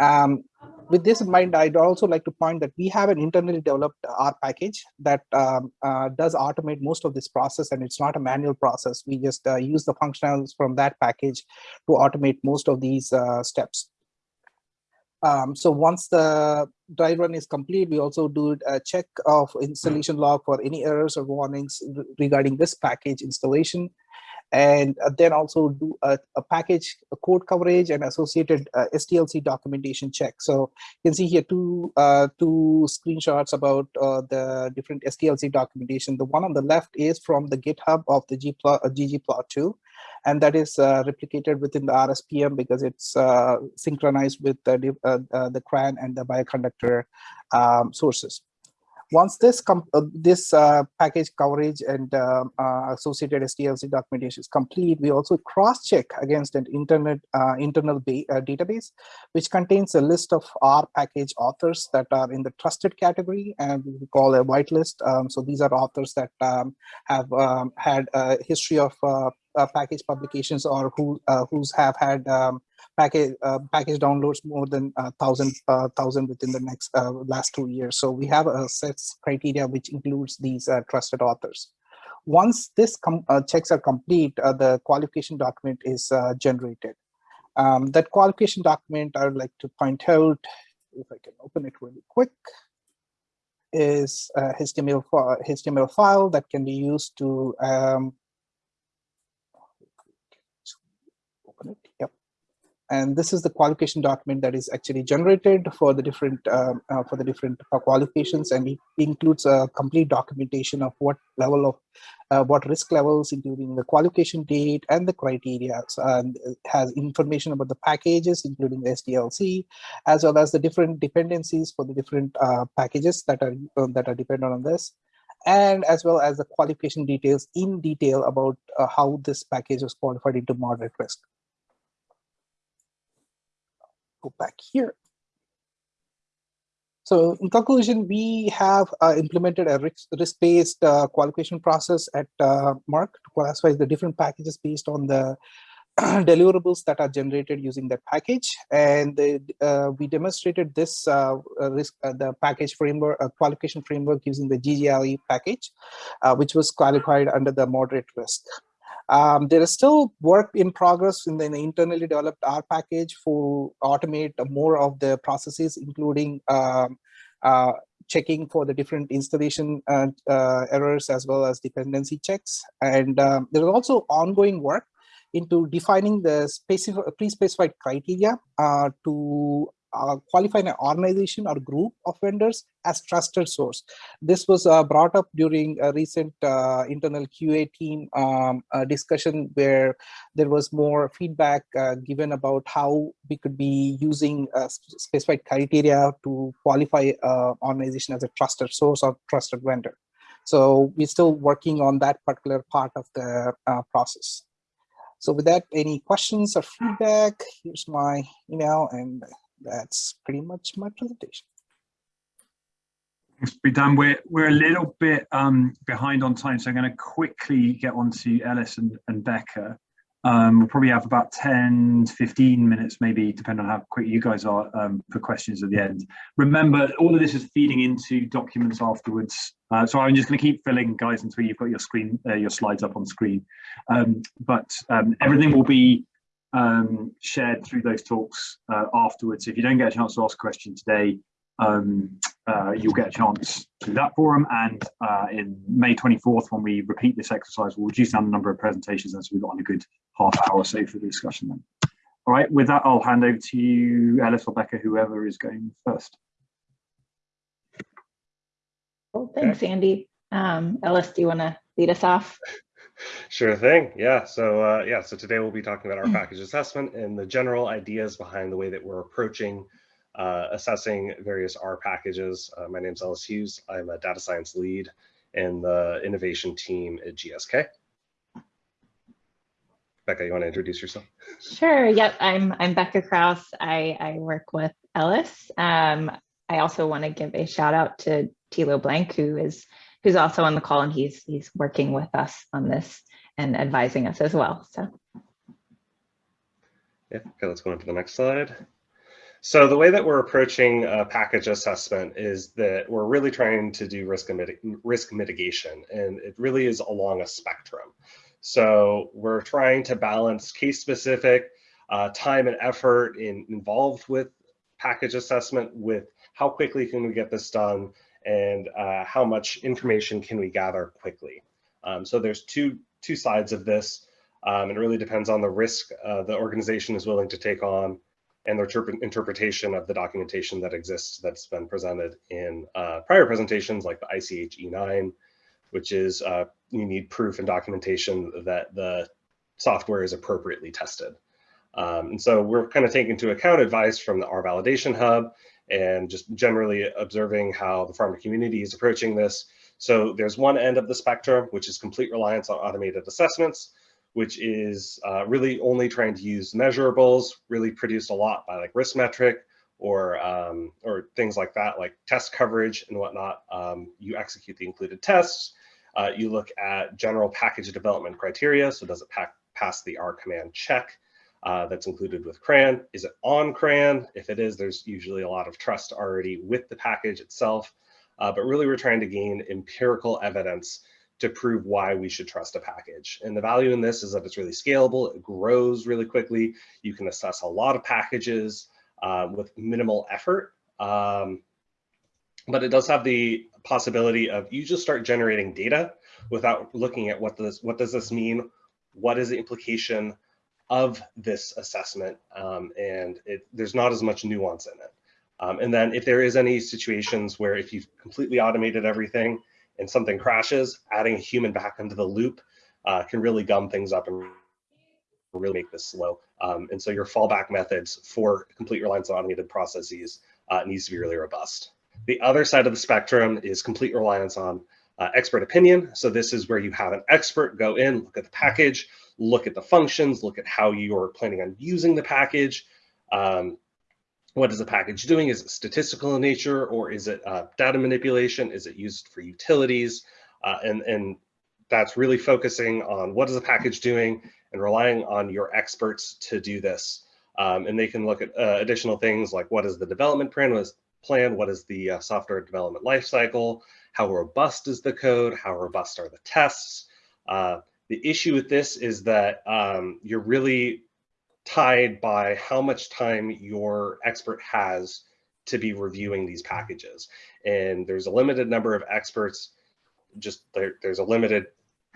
Um, with this in mind, I'd also like to point that we have an internally developed R package that um, uh, does automate most of this process and it's not a manual process. We just uh, use the functionals from that package to automate most of these uh, steps. Um, so once the dry run is complete, we also do a check of installation log for any errors or warnings regarding this package installation and uh, then also do a, a, package a code coverage and associated uh, SDLC documentation check. So you can see here two uh, two screenshots about uh, the different SDLC documentation. The one on the left is from the GitHub of the ggplot, uh, ggplot2, and that is uh, replicated within the RSPM because it's synchronized with the, the CRAN and the bioconductor um, sources. Once this uh, this uh, package coverage and um, uh, associated SDLC documentation is complete, we also cross-check against an internet uh, internal uh, database, which contains a list of R package authors that are in the trusted category, and we call a whitelist. Um, so these are authors that um, have um, had a history of uh, package publications or who who's have had um, package uh, package downloads more than uh, thousand uh, thousand within the next uh, last two years. So we have a set criteria which includes these trusted authors. Once this checks are complete, the qualification document is generated. Um, that qualification document I would like to point out, if I can open it really quick, is a HTML, HTML file that can be used to um, open it. Yep. And this is the qualification document that is actually generated for the different um, uh, for the different uh, qualifications, and it includes a complete documentation of what level of uh, what risk levels, including the qualification date and the criteria, and has information about the packages, including the SDLC, as well as the different dependencies for the different uh, packages that are uh, that are dependent on this. And as well as the qualification details in detail about uh, how this package is qualified into moderate risk go back here. So in conclusion, we have uh, implemented a risk-based uh, qualification process at uh, Merck to classify the different packages based on the deliverables that are generated using that package. And the, uh, we demonstrated this uh, risk, uh, the package framework, qualification framework using the GGally package, which was qualified under the moderate risk. Um, there is still work in progress in the internally developed R package for automate more of the processes, including um, uh, checking for the different installation uh, uh, errors as well as dependency checks. And um, there is also ongoing work into defining the specific pre-specified criteria uh, to uh, qualify an organization or group of vendors as trusted source. This was uh, brought up during a recent uh, internal QA team um, discussion where there was more feedback uh, given about how we could be using uh, specified criteria to qualify an organization as a trusted source or trusted vendor. So we're still working on that particular part of the uh, process. So with that, any questions or feedback, here's my email and that's pretty much my presentation. Thanks, Dan. We're, we're a little bit um, behind on time, so I'm going to quickly get on to Ellis and, and Becca. Um, we'll probably have about 10, 15 minutes, maybe, depending on how quick you guys are um, for questions at the end. Remember, all of this is feeding into documents afterwards. Uh, so I'm just going to keep filling, guys, until you've got your screen, uh, your slides up on screen. Um, but um, everything will be um, shared through those talks uh, afterwards. If you don't get a chance to ask a question today, um, uh, you'll get a chance through that forum. And uh, in May 24th, when we repeat this exercise, we'll reduce down the number of presentations as we've got on a good half hour or so for the discussion then. All right, with that, I'll hand over to you, Ellis or Becca, whoever is going first. Well, thanks, Andy. Um, Ellis, do you want to lead us off? Sure thing. Yeah. So uh, yeah. So today we'll be talking about our package assessment and the general ideas behind the way that we're approaching uh, assessing various R packages. Uh, my name is Ellis Hughes. I'm a data science lead in the innovation team at GSK. Becca, you want to introduce yourself? Sure. Yep. I'm I'm Becca Krouse. I I work with Ellis. Um, I also want to give a shout out to Tilo Blank, who is who's also on the call, and he's he's working with us on this and advising us as well. So Yeah. Okay. Let's go on to the next slide. So the way that we're approaching package assessment is that we're really trying to do risk, risk mitigation, and it really is along a spectrum. So we're trying to balance case specific uh, time and effort in, involved with package assessment with how quickly can we get this done and uh, how much information can we gather quickly. Um, so there's two, two sides of this. Um, it really depends on the risk uh, the organization is willing to take on and their interpretation of the documentation that exists that's been presented in uh, prior presentations like the ICH E9, which is uh, you need proof and documentation that the software is appropriately tested. Um, and so we're kind of taking into account advice from the R Validation Hub and just generally observing how the pharma community is approaching this. So there's one end of the spectrum, which is complete reliance on automated assessments which is uh, really only trying to use measurables, really produced a lot by like risk metric or um, or things like that, like test coverage and whatnot. Um, you execute the included tests. Uh, you look at general package development criteria. So does it pass the R CMD check uh, that's included with CRAN? Is it on CRAN? If it is, there's usually a lot of trust already with the package itself. Uh, but really, we're trying to gain empirical evidence to prove why we should trust a package. And the value in this is that it's really scalable, it grows really quickly. You can assess a lot of packages uh, with minimal effort. Um, but it does have the possibility of you just start generating data without looking at what does what does this mean, what is the implication of this assessment, um, and it, there's not as much nuance in it. Um, and then if there is any situations where if you've completely automated everything, and something crashes, adding a human back into the loop uh, can really gum things up and really make this slow. Um, and so your fallback methods for complete reliance on automated processes uh, needs to be really robust. The other side of the spectrum is complete reliance on uh, expert opinion. So this is where you have an expert go in, look at the package, look at the functions, look at how you're planning on using the package, um, what is the package doing? Is it statistical in nature or is it uh, data manipulation? Is it used for utilities? Uh, and, and that's really focusing on what is the package doing and relying on your experts to do this. Um, and they can look at uh, additional things like what is the development plan, what is, plan, what is the uh, software development lifecycle, how robust is the code, how robust are the tests. The issue with this is that um, you're really tied by how much time your expert has to be reviewing these packages. And there's a limited number of experts, just there, there's a limited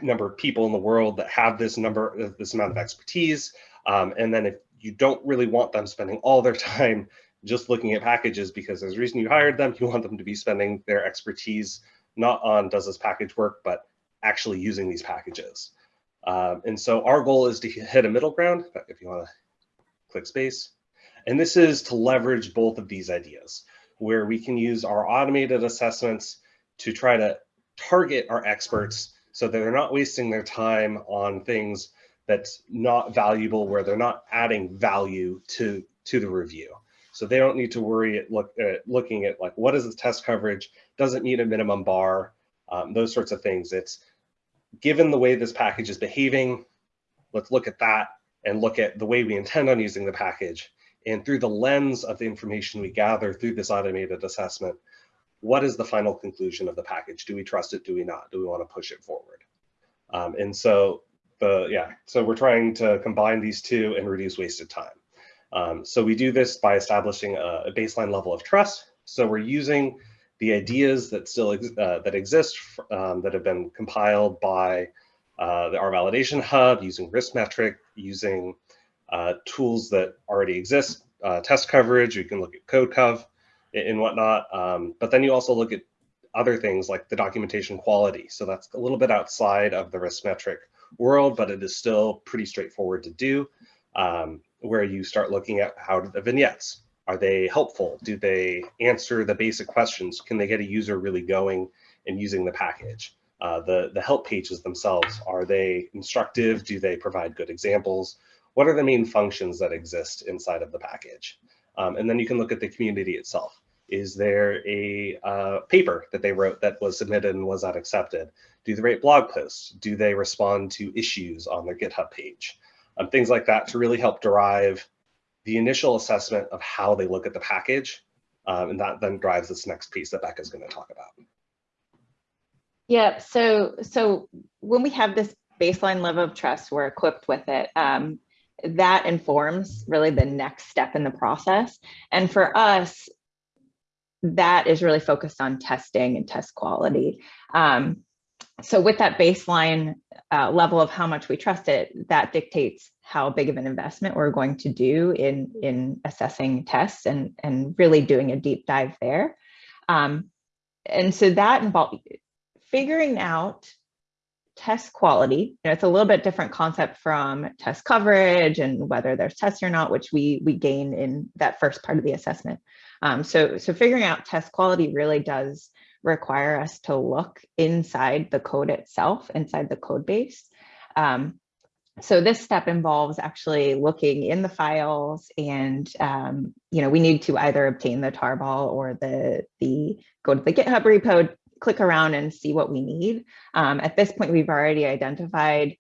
number of people in the world that have this number, this amount of expertise. Um, and then if you don't really want them spending all their time just looking at packages because there's a reason you hired them, you want them to be spending their expertise not on does this package work, but actually using these packages. Um, and so our goal is to hit a middle ground, if you want to click space. And this is to leverage both of these ideas, where we can use our automated assessments to try to target our experts so that they're not wasting their time on things that's not valuable, where they're not adding value to, to the review. So they don't need to worry at look at looking at like, what is the test coverage? Does it meet a minimum bar? Um, those sorts of things. It's given the way this package is behaving, let's look at that and look at the way we intend on using the package. And through the lens of the information we gather through this automated assessment, what is the final conclusion of the package? Do we trust it? Do we not? Do we want to push it forward? Um, and so the yeah, so we're trying to combine these two and reduce wasted time. Um, so we do this by establishing a, a, baseline level of trust. So we're using the ideas that still ex uh, that exist um, that have been compiled by uh, the R validation hub, using RiskMetric, using uh, tools that already exist, uh, test coverage, you can look at CodeCov and whatnot. Um, but then you also look at other things like the documentation quality. So that's a little bit outside of the risk metric world, but it is still pretty straightforward to do, um, where you start looking at how the vignettes, are they helpful? Do they answer the basic questions? Can they get a user really going and using the package? Uh, the, the help pages themselves, are they instructive? Do they provide good examples? What are the main functions that exist inside of the package? Um, and then you can look at the community itself. Is there a uh, paper that they wrote that was submitted and was not accepted? Do they write blog posts? Do they respond to issues on their GitHub page? Um, things like that to really help derive the initial assessment of how they look at the package. Um, and that then drives this next piece that Becca's going to talk about. Yeah, so so when we have this baseline level of trust, we're equipped with it. Um, that informs really the next step in the process. And for us, that is really focused on testing and test quality. Um, so with that baseline uh, level of how much we trust it, that dictates how big of an investment we're going to do in, in assessing tests and, and really doing a deep dive there. Um, and so that involves figuring out test quality. You know, it's a little bit different concept from test coverage and whether there's tests or not, which we we gain in that first part of the assessment. Um, so so figuring out test quality really does require us to look inside the code itself, inside the code base. Um, so this step involves actually looking in the files and um, you know we need to either obtain the tarball or the the go to the github repo click around and see what we need. Um, at this point, we've already identified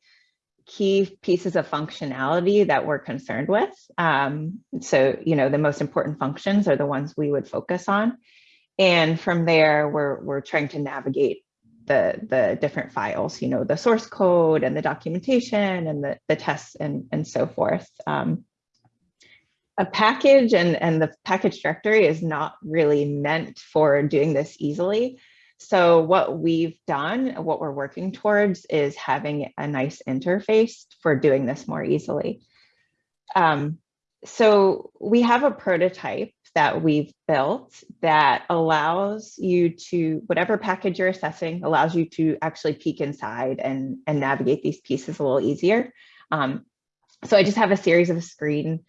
key pieces of functionality that we're concerned with. Um, so, you know, the most important functions are the ones we would focus on. And from there, we're, we're trying to navigate the, the different files, you know, the source code and the documentation and the, the tests and, and so forth. Um, a package and, and the package directory is not really meant for doing this easily. So what we've done, what we're working towards is having a nice interface for doing this more easily. Um, so we have a prototype that we've built that allows you to, whatever package you're assessing, allows you to actually peek inside and, and navigate these pieces a little easier. Um, so I just have a series of screen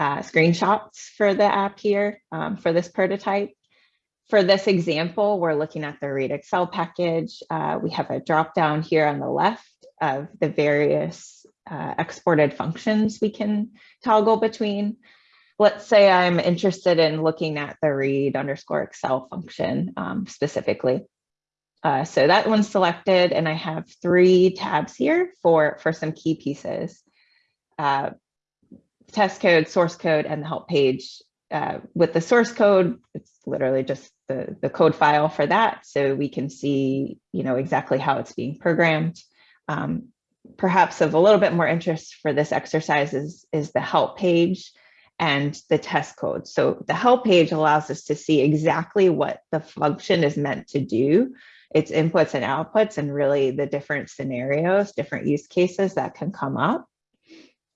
uh, screenshots for the app here um, for this prototype. For this example, we're looking at the read Excel package. Uh, we have a drop down here on the left of the various uh, exported functions we can toggle between. Let's say I'm interested in looking at the read underscore Excel function um, specifically. Uh, so that one's selected and I have three tabs here for, for some key pieces. Uh, test code, source code, and the help page uh, with the source code, it's literally just the, the code file for that. So we can see, you know, exactly how it's being programmed. Um, perhaps of a little bit more interest for this exercise is, is the help page and the test code. So the help page allows us to see exactly what the function is meant to do, its inputs and outputs, and really the different scenarios, different use cases that can come up.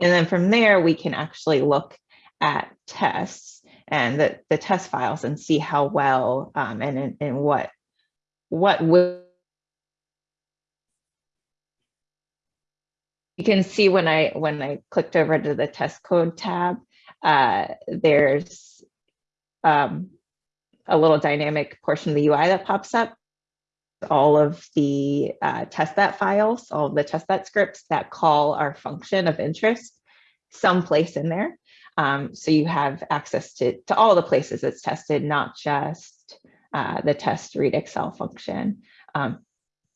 And then from there, we can actually look at tests and the, the test files and see how well um, and, and what what will you can see when I when I clicked over to the test code tab, uh, there's um, a little dynamic portion of the UI that pops up. All of the uh, testthat files, all the testthat scripts that call our function of interest someplace in there. Um, so you have access to, to all the places it's tested, not just uh, the test read Excel function. Um,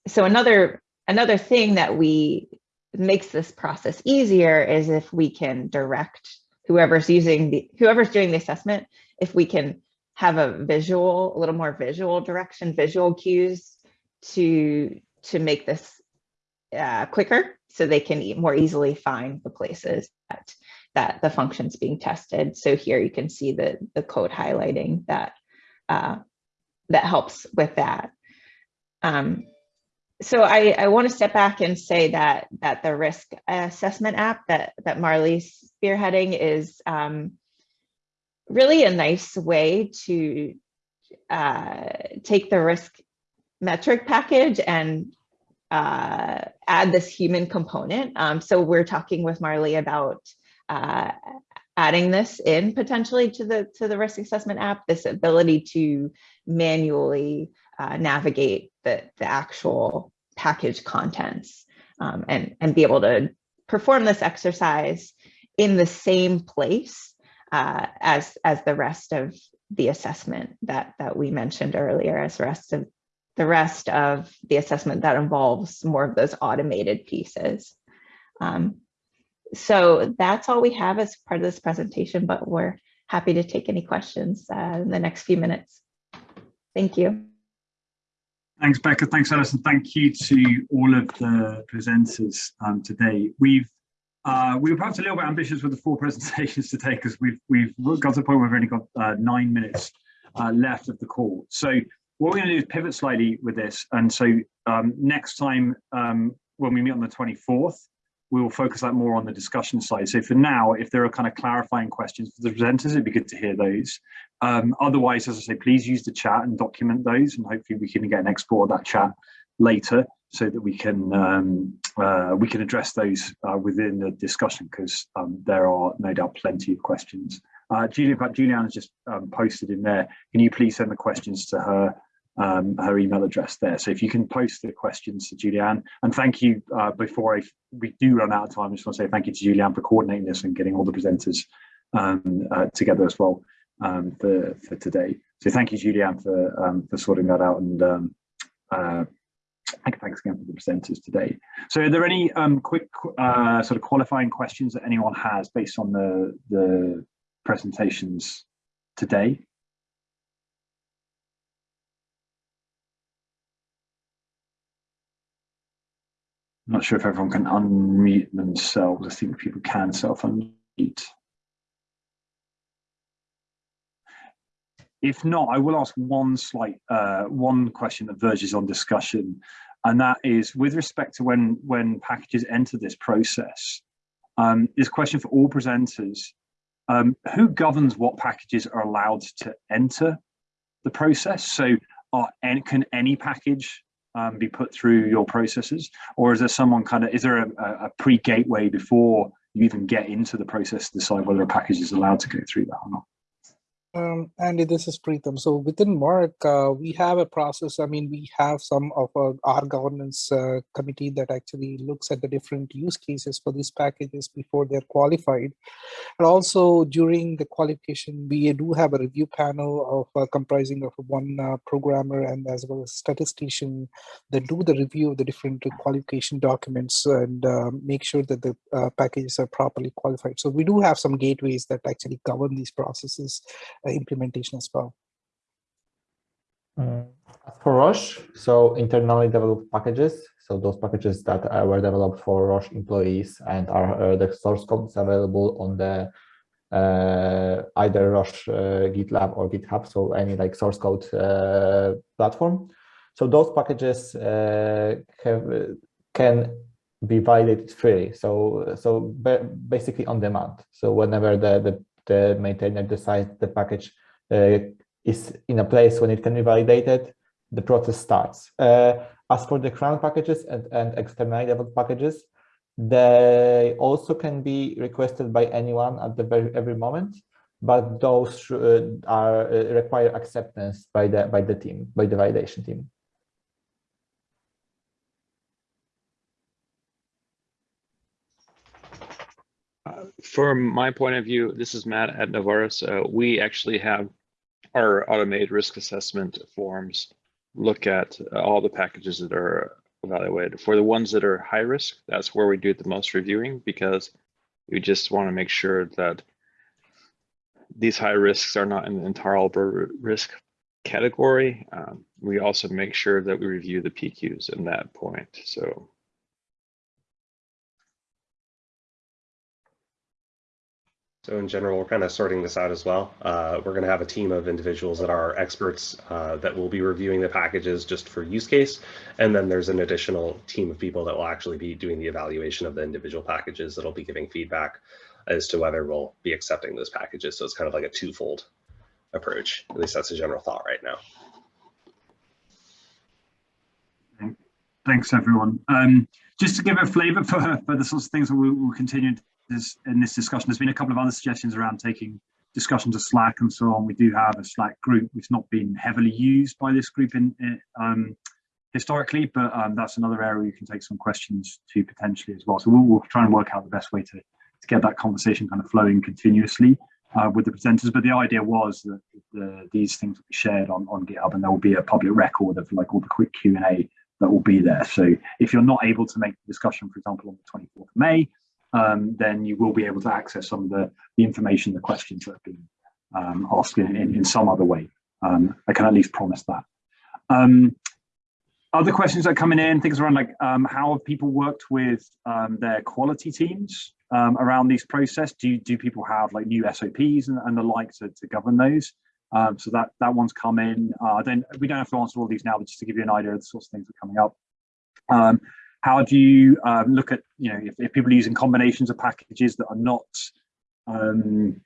so another, another thing that we makes this process easier is if we can direct whoever's using the, whoever's doing the assessment, if we can have a visual, a little more visual direction, visual cues to, to make this uh, quicker so they can more easily find the places that that the function's being tested. So here you can see the, the code highlighting that, uh, that helps with that. Um, so I, I want to step back and say that that the risk assessment app that that Marly's spearheading is um, really a nice way to uh, take the risk metric package and uh, add this human component. Um, so we're talking with Marley about uh, adding this in potentially to the to the risk assessment app, this ability to manually uh, navigate the, the actual package contents um, and, and be able to perform this exercise in the same place uh, as, as the rest of the assessment that, that we mentioned earlier, as the rest of the rest of the assessment that involves more of those automated pieces. Um, so that's all we have as part of this presentation, but we're happy to take any questions uh, in the next few minutes. Thank you. Thanks, Becca. Thanks, Alison. Thank you to all of the presenters um, today. We've uh, we were perhaps a little bit ambitious with the four presentations today because we've we've got to the point where we've only got uh, nine minutes uh, left of the call. So what we're going to do is pivot slightly with this. And so um, next time um, when we meet on the 24th, we will focus that more on the discussion side. So for now, if there are kind of clarifying questions for the presenters, it'd be good to hear those. Um, otherwise, as I say, please use the chat and document those, and hopefully we can get an export of that chat later so that we can um, uh, we can address those uh, within the discussion because um, there are no doubt plenty of questions. Uh, Julia, Juliana just um, posted in there. Can you please send the questions to her um, her email address there. So if you can post the questions to Julianne, and thank you uh, before I, we do run out of time, I just want to say thank you to Julianne for coordinating this and getting all the presenters um, uh, together as well um, for, for today. So thank you, Julianne, for, um, for sorting that out and um, uh, thanks again for the presenters today. So are there any um, quick uh, sort of qualifying questions that anyone has based on the, the presentations today? I'm not sure if everyone can unmute themselves. I think people can self-unmute. If not, I will ask one slight, uh, one question that verges on discussion, and that is with respect to when when packages enter this process. Um, this question for all presenters: um, Who governs what packages are allowed to enter the process? So, are, can any package um, be put through your processes or is there someone kind of is there a, a pre-gateway before you even get into the process to decide whether a package is allowed to go through that or not um, Andy, this is Preetham. So within Merck, uh, we have a process. I mean, we have some of our, our governance uh, committee that actually looks at the different use cases for these packages before they're qualified. And also during the qualification, we do have a review panel of uh, comprising of one uh, programmer and as well as statistician that do the review of the different qualification documents and uh, make sure that the uh, packages are properly qualified. So we do have some gateways that actually govern these processes implementation as well. Mm. As for Roche, so internally developed packages, so those packages that uh, were developed for Roche employees and are uh, the source code is available on the uh, either Roche uh, GitLab or GitHub, so any like source code uh, platform. So those packages have, can be validated freely. So so basically on demand. So whenever the the the maintainer decides the package uh, is in a place when it can be validated, the process starts. Uh, as for the CRAN packages and, and externally developed packages, they also can be requested by anyone at the very every moment, but those uh, are uh, require acceptance by the by the team, by the validation team. From my point of view, this is Matt at Novartis. Uh, we actually have our automated risk assessment forms look at all the packages that are evaluated. For the ones that are high risk, that's where we do the most reviewing because we just want to make sure that these high risks are not in the intolerable risk category. Um, we also make sure that we review the PQs in that point. So So in general, we're kind of sorting this out as well. Uh, we're going to have a team of individuals that are experts uh, that will be reviewing the packages just for use case. And then there's an additional team of people that will actually be doing the evaluation of the individual packages that'll be giving feedback as to whether we'll be accepting those packages. So it's kind of like a twofold approach. At least that's a general thought right now. Thanks, everyone. Um, just to give a flavour for, for the sorts of things that we'll, we'll continue this, in this discussion, there's been a couple of other suggestions around taking discussion to Slack and so on. We do have a Slack group. which not been heavily used by this group in, in um, historically, but um, that's another area you can take some questions to potentially as well. So we'll, we'll try and work out the best way to, to get that conversation kind of flowing continuously uh, with the presenters. But the idea was that the, these things will be shared on, on GitHub and there will be a public record of like all the quick Q&A that will be there. So if you're not able to make the discussion, for example, on the 24th of May, um, then you will be able to access some of the, the information, the questions that have been um, asked in, in, in, some other way. Um, I can at least promise that. Um, other questions that are coming in, things around like um, how have people worked with um, their quality teams around these process? Do, do people have like new SOPs and, and the like to, to govern those? So that that one's come in. Uh, then we don't have to answer all these now, but just to give you an idea of the sorts of things that are coming up. Um, how do you um, look at you know if, if, people are using combinations of packages that are not um,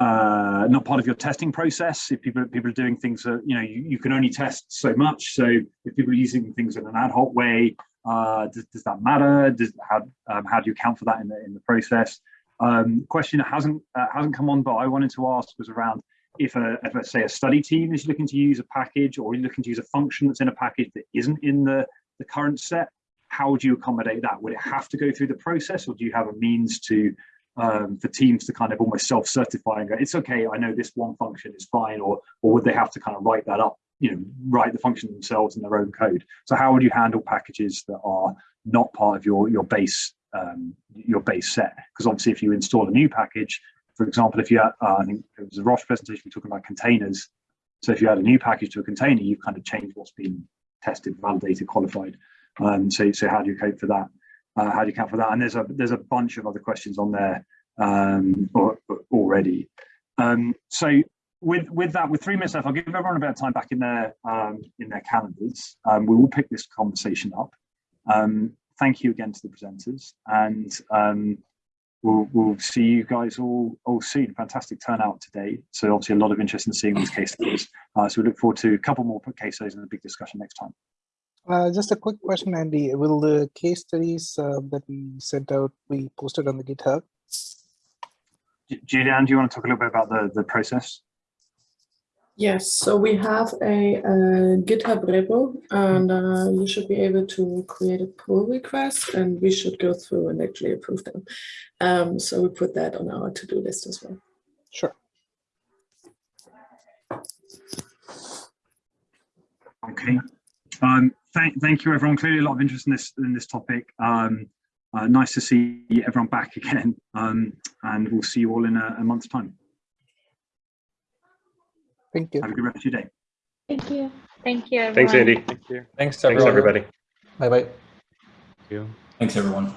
uh, not part of your testing process? If people people are doing things that you know you, you can only test so much. So if people are using things in an ad hoc way, uh, does, does that matter? Does how um, how do you account for that in the in the process? Um, question that hasn't uh, hasn't come on, but I wanted to ask was around if a, if let's say a study team is looking to use a package or looking to use a function that's in a package that isn't in the, the current set, how would you accommodate that? Would it have to go through the process or do you have a means to um, for teams to kind of almost self-certify and go, it's okay, I know this one function is fine, or or would they have to kind of write that up, you know, write the function themselves in their own code? So how would you handle packages that are not part of your your base um, your base set? Because obviously if you install a new package, for example, if you had, uh, I think it was a Roche presentation, we talking about containers. So if you add a new package to a container, you've kind of changed what's been tested, validated, qualified. Um, so, so how do you cope for that? Uh, how do you account for that? And there's a there's a bunch of other questions on there um, or, or already. Um, so with with that, with three minutes left, I'll give everyone a bit of time back in their um, in their calendars. Um, we will pick this conversation up. Um, thank you again to the presenters, and um, we'll, we'll see you guys all, all soon. Fantastic turnout today. So obviously a lot of interest in seeing these case studies. Uh, so we look forward to a couple more case studies and a big discussion next time. Uh, just a quick question, Andy. Will the case studies uh, that we sent out be posted on the GitHub? Julian, do you want to talk a little bit about the, the process? Yes, so we have a, a GitHub repo and uh, you should be able to create a pull request and we should go through and actually approve them. Um, so we put that on our to-do list as well. Sure. Okay. Um, thank, thank you, everyone. Clearly a lot of interest in this in this topic. Um, uh, nice to see everyone back again. Um, and we'll see you all in a, a month's time. Thank you. Have a good rest of your day. Thank you. Thank you. Everyone. Thanks, Andy. Thank you. Thanks, Thanks, everybody. Bye bye. Thank you. Thanks, everyone.